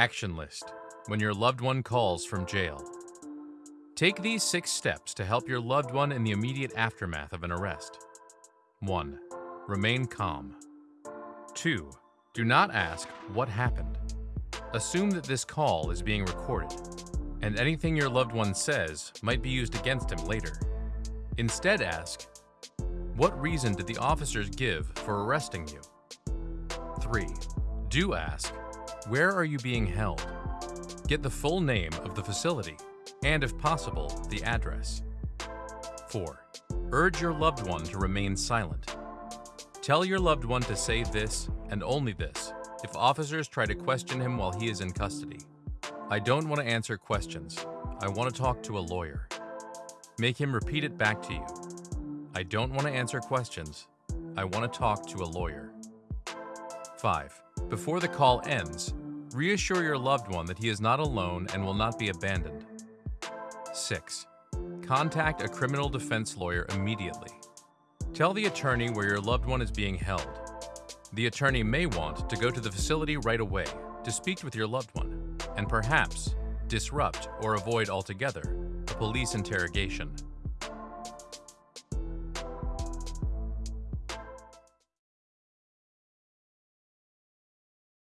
Action List When your loved one calls from jail. Take these six steps to help your loved one in the immediate aftermath of an arrest. 1. Remain calm. 2. Do not ask what happened. Assume that this call is being recorded, and anything your loved one says might be used against him later. Instead ask, what reason did the officers give for arresting you? 3. Do ask, where are you being held? Get the full name of the facility, and if possible, the address. 4. Urge your loved one to remain silent. Tell your loved one to say this and only this if officers try to question him while he is in custody. I don't want to answer questions. I want to talk to a lawyer. Make him repeat it back to you. I don't want to answer questions. I want to talk to a lawyer. 5. Before the call ends, reassure your loved one that he is not alone and will not be abandoned. 6. Contact a criminal defense lawyer immediately. Tell the attorney where your loved one is being held. The attorney may want to go to the facility right away to speak with your loved one, and perhaps disrupt or avoid altogether a police interrogation.